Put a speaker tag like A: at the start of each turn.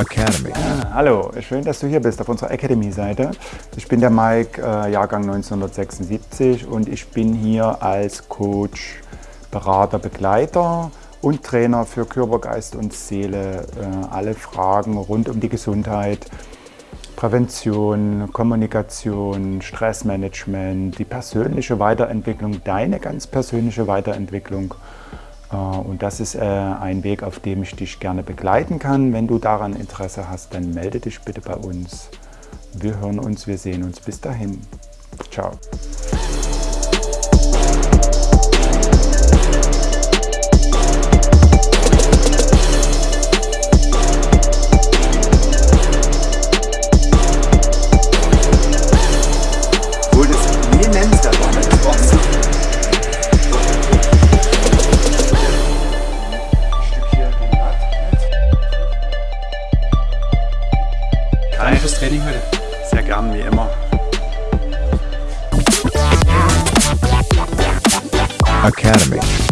A: Academy.
B: Hallo, schön, dass du hier bist auf unserer Academy-Seite. Ich bin der Mike, äh, Jahrgang 1976 und ich bin hier als Coach, Berater, Begleiter und Trainer für Körper, Geist und Seele. Äh, alle Fragen rund um die Gesundheit, Prävention, Kommunikation, Stressmanagement, die persönliche Weiterentwicklung, deine ganz persönliche Weiterentwicklung. Äh, und das ist äh, ein Weg, auf dem ich dich gerne begleiten kann. Wenn du daran Interesse hast, dann melde dich bitte bei uns. Wir hören uns, wir sehen uns. Bis dahin. Ciao. Danke fürs Training heute. Sehr gern, wie immer.
A: Academy.